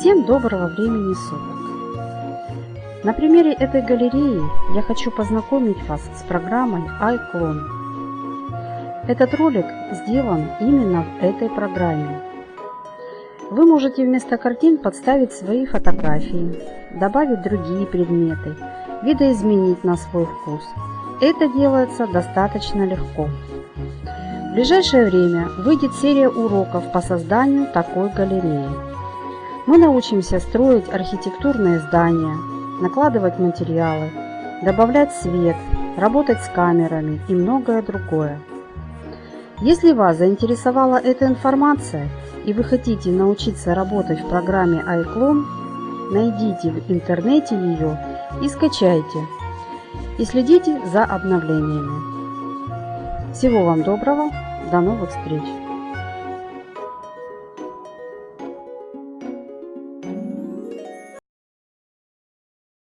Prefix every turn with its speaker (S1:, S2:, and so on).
S1: Всем доброго времени суток! На примере этой галереи я хочу познакомить вас с программой iClone. Этот ролик сделан именно в этой программе. Вы можете вместо картин подставить свои фотографии, добавить другие предметы, видоизменить на свой вкус. Это делается достаточно легко. В ближайшее время выйдет серия уроков по созданию такой галереи. Мы научимся строить архитектурные здания, накладывать материалы, добавлять свет, работать с камерами и многое другое. Если вас заинтересовала эта информация и вы хотите научиться работать в программе iClone, найдите в интернете ее и скачайте. И следите за обновлениями. Всего вам доброго, до новых встреч!